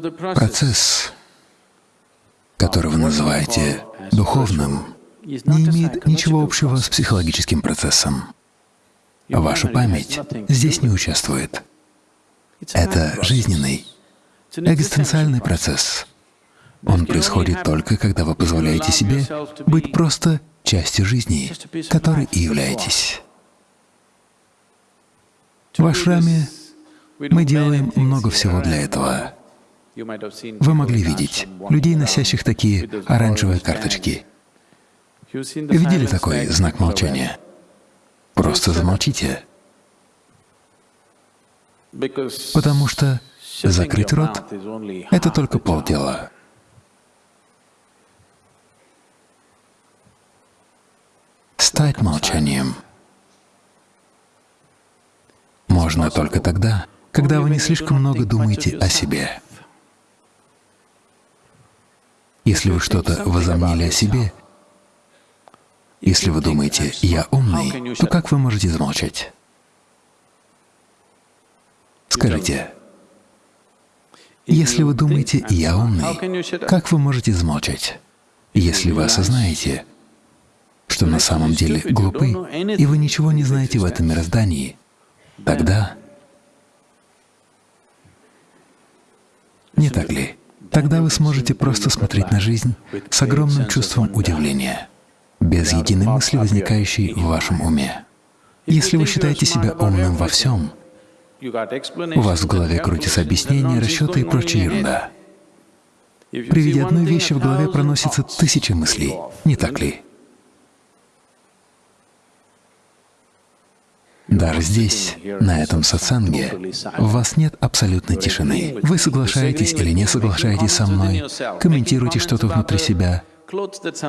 Процесс, который вы называете духовным, не имеет ничего общего с психологическим процессом. Ваша память здесь не участвует. Это жизненный, экзистенциальный процесс. Он происходит только, когда вы позволяете себе быть просто частью жизни, которой и являетесь. В ашраме мы делаем много всего для этого. Вы могли видеть людей, носящих такие оранжевые карточки. Видели такой знак молчания? Просто замолчите. Потому что закрыть рот — это только полдела. Стать молчанием можно только тогда, когда вы не слишком много думаете о себе. Если вы что-то возомнили о себе, если вы думаете «я умный», то как вы можете замолчать? Скажите, если вы думаете «я умный», как вы можете замолчать? Если вы осознаете, что на самом деле глупы, и вы ничего не знаете в этом мироздании, тогда… Не так ли? Тогда вы сможете просто смотреть на жизнь с огромным чувством удивления без единой мысли, возникающей в вашем уме. Если вы считаете себя умным во всем, у вас в голове крутятся объяснения, расчеты и прочая ерунда. При виде одной вещи в голове проносится тысячи мыслей, не так ли? Даже здесь, на этом сатсанге, у вас нет абсолютной тишины. Вы соглашаетесь или не соглашаетесь со мной, комментируете что-то внутри себя,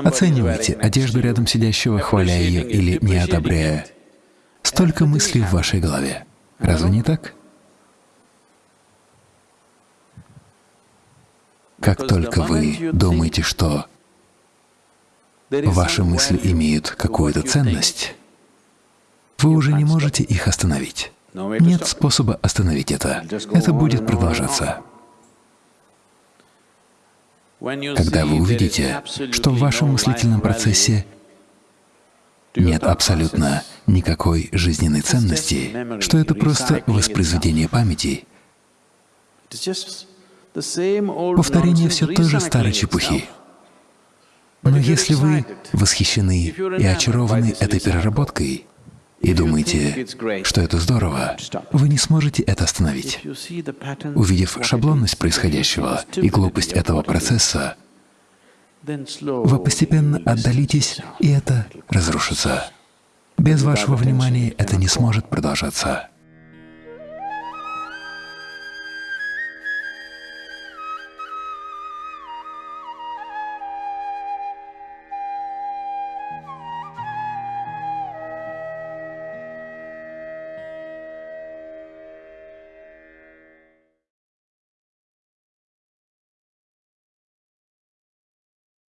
Оценивайте одежду рядом сидящего, хваля ее или не одобряя. Столько мыслей в вашей голове. Разве не так? Как только вы думаете, что ваши мысли имеют какую-то ценность, вы уже не можете их остановить. Нет способа остановить это. Это будет продолжаться. Когда вы увидите, что в вашем мыслительном процессе нет абсолютно никакой жизненной ценности, что это просто воспроизведение памяти, повторение все той же старой чепухи. Но если вы восхищены и очарованы этой переработкой, и думаете, что это здорово, вы не сможете это остановить. Увидев шаблонность происходящего и глупость этого процесса, вы постепенно отдалитесь, и это разрушится. Без вашего внимания это не сможет продолжаться.